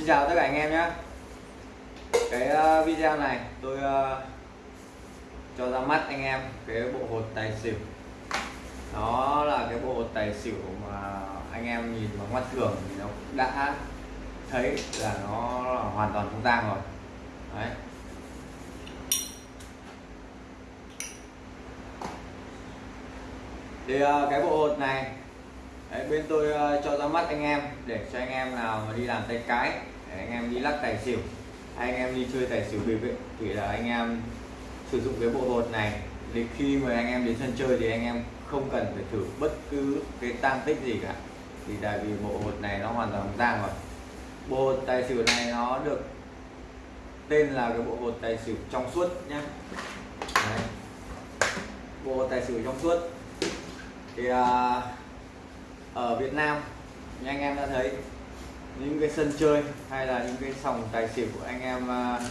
Xin chào tất cả anh em nhé. Cái ờ, video này tôi ờ, cho ra mắt anh em cái bộ hột tài xỉu. Nó là cái bộ hột tài xỉu mà anh em nhìn bằng mắt thường thì nó đã thấy là nó là hoàn toàn không tang rồi. Đấy. Thì ờ, cái bộ hột này Đấy, bên tôi uh, cho ra mắt anh em để cho anh em nào mà đi làm tay cái. Để anh em đi lắc tài xỉu. Anh em đi chơi tài xỉu bịp ấy, thì là anh em sử dụng cái bộ hột này. Thì khi mà anh em đến sân chơi thì anh em không cần phải thử bất cứ cái tăng tích gì cả. Thì tại vì bộ hột này nó hoàn toàn tang rồi. Bộ hột tài xỉu này nó được tên là cái bộ hột tài xỉu trong suốt nhé Đấy. bộ hột tài xỉu trong suốt. Thì uh, ở Việt Nam như anh em đã thấy những cái sân chơi hay là những cái sòng tài xỉu của anh em uh,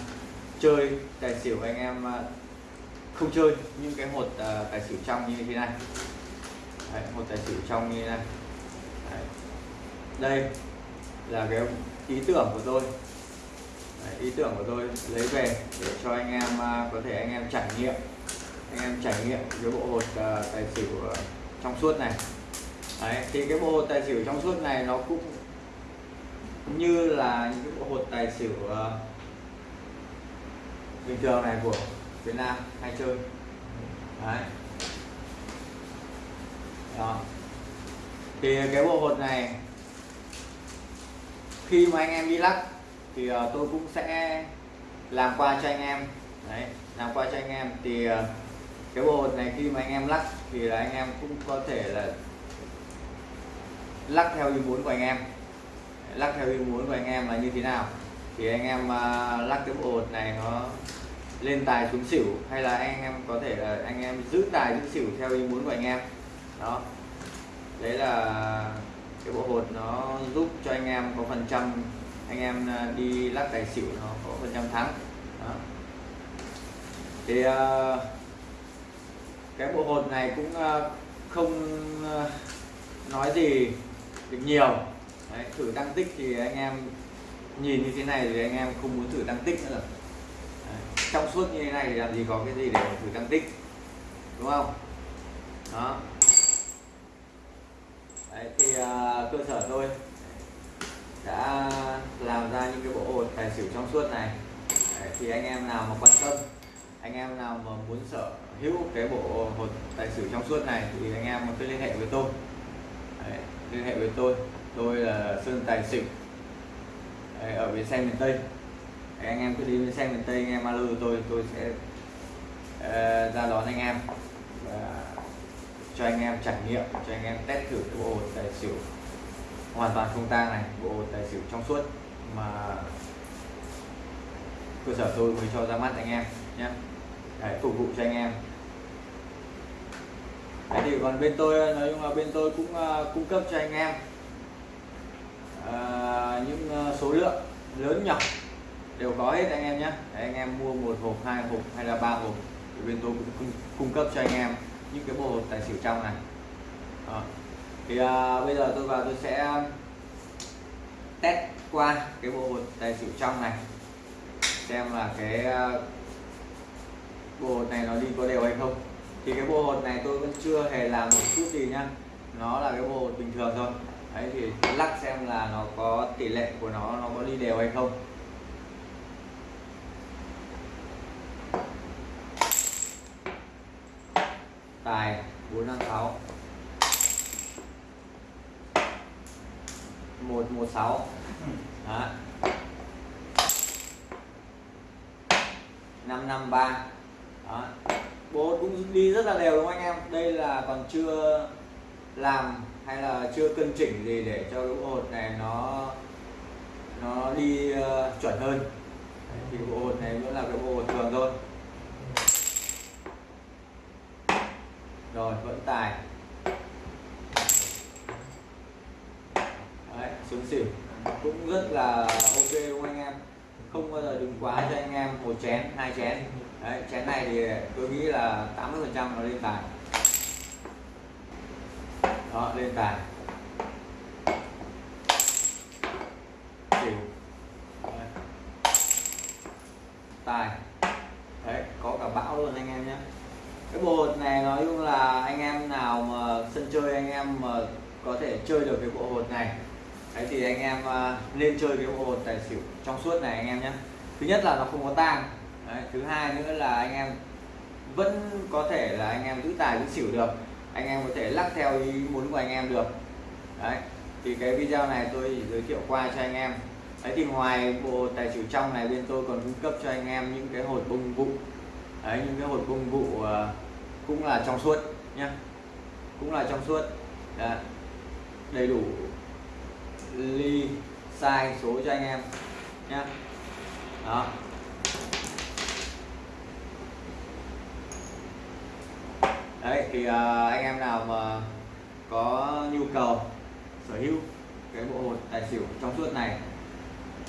chơi tài xỉu anh em uh, không chơi những cái hột uh, tài xỉu trong như thế này. Đấy, hột tài xỉu trong như thế này. Đấy. đây là cái ý tưởng của tôi. Đấy, ý tưởng của tôi lấy về để cho anh em uh, có thể anh em trải nghiệm anh em trải nghiệm cái bộ hột uh, tài xỉu uh, trong suốt này. Đấy, thì cái bộ hột tài xỉu trong suốt này nó cũng như là những cái bộ hột tài xỉu uh, bình thường này của Việt Nam hay chơi Đấy. Đó. thì cái bộ hột này khi mà anh em đi lắc thì uh, tôi cũng sẽ làm qua cho anh em đấy làm qua cho anh em thì uh, cái bộ hột này khi mà anh em lắc thì là anh em cũng có thể là lắc theo ý muốn của anh em. Lắc theo ý muốn của anh em là như thế nào? Thì anh em uh, lắc cái bộ hột này nó lên tài xuống xỉu hay là anh em có thể là anh em giữ tài giữ xỉu theo ý muốn của anh em? Đó. Đấy là cái bộ hột nó giúp cho anh em có phần trăm anh em à, đi lắc tài xỉu nó có phần trăm thắng. Đó. thì uh, cái bộ hột này cũng uh, không uh, nói gì được nhiều. Đấy, thử tăng tích thì anh em nhìn như thế này thì anh em không muốn thử tăng tích nữa rồi. Đấy, trong suốt như thế này thì làm gì có cái gì để thử tăng tích đúng không? Đó. Đấy, thì uh, cơ sở tôi đã làm ra những cái bộ hột tài xỉu trong suốt này. Đấy, thì anh em nào mà quan tâm anh em nào mà muốn sở hữu cái bộ hột tài xỉu trong suốt này thì anh em cứ liên hệ với tôi. Đấy, liên hệ với tôi. Tôi là Sơn Tài Xỉu. Ở bến xe miền Tây. Anh em cứ đi bến xe miền Tây anh em alo tôi tôi sẽ uh, ra đón anh em và cho anh em trải nghiệm cho anh em test thử cái bộ hột tài xỉu. Hoàn toàn không tang này bộ hột tài xỉu trong suốt. Mà cơ sở tôi mới cho ra mắt anh em nhé. Để phục vụ cho anh em. Đấy thì còn bên tôi nói chung là bên tôi cũng uh, cung cấp cho anh em uh, những uh, số lượng lớn nhỏ đều có hết anh em nhé anh em mua một hộp hai hộp hay là ba hộp thì bên tôi cũng cung, cung cấp cho anh em những cái bộ hột tài xỉu trong này ờ, à. thì uh, bây giờ tôi vào tôi sẽ test qua cái bộ hột tài xỉu trong này xem là cái uh, bộ hột này nó đi có đều hay không thì cái bộ hột này tôi vẫn chưa hề làm một chút gì nhá nó là cái bộ hột bình thường thôi. Đấy, thì lắc xem là nó có tỷ lệ của nó nó có đi đều hay không. Tài, bốn năm sáu. Một một bố cũng đi rất là đều đúng không anh em? Đây là còn chưa làm hay là chưa cân chỉnh gì để cho cái bộ hột này nó nó đi uh, chuẩn hơn? Thì bộ hột này vẫn là cái bộ hột thường thôi. Rồi vẫn tài. Đấy, xuống xỉu. Cũng rất là ok đúng không anh em? không bao giờ đừng quá cho anh em một chén hai chén. Đấy, chén này thì tôi nghĩ là 80 phần trăm nó lên tài đó lên tài xỉu tài đấy có cả bão luôn anh em nhé. Cái bộ hột này nói chung là anh em nào mà sân chơi anh em mà có thể chơi được cái bộ hột này đấy thì anh em à, lên nên chơi cái bộ hột tài xỉu trong suốt này anh em nhé. Thứ nhất là nó không có tang. Đấy, thứ hai nữa là anh em vẫn có thể là anh em giữ tài giữ xỉu được. Anh em có thể lắc theo ý muốn của anh em được. Đấy thì cái video này tôi giới thiệu qua cho anh em. Đấy thì ngoài bộ tài xỉu trong này bên tôi còn cung cấp cho anh em những cái hột bông vụ. Đấy những cái hột bông vụ uh, cũng là trong suốt nhá cũng là trong suốt. Đấy. đầy đủ ly sai số cho anh em nhé. Đó. Đấy thì uh, anh em nào mà có nhu cầu sở hữu cái bộ hột tài xỉu trong suốt này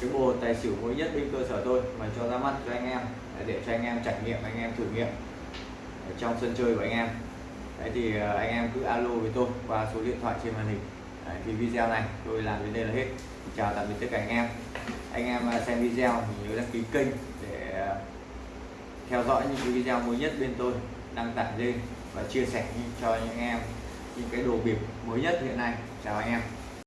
cái bộ hột tài xỉu mới nhất bên cơ sở tôi mà cho ra mắt cho anh em để cho anh em trải nghiệm anh em thử nghiệm ở trong sân chơi của anh em. Đấy thì uh, anh em cứ alo với tôi qua số điện thoại trên màn hình đấy, thì video này tôi làm đến đây là hết. Chào tạm biệt tất cả anh em. Anh em à, xem video thì nhớ đăng ký kênh để à, theo dõi những cái video mới nhất bên tôi đăng tải lên và chia sẻ cho những em những cái đồ bịp mới nhất hiện nay. Chào anh em.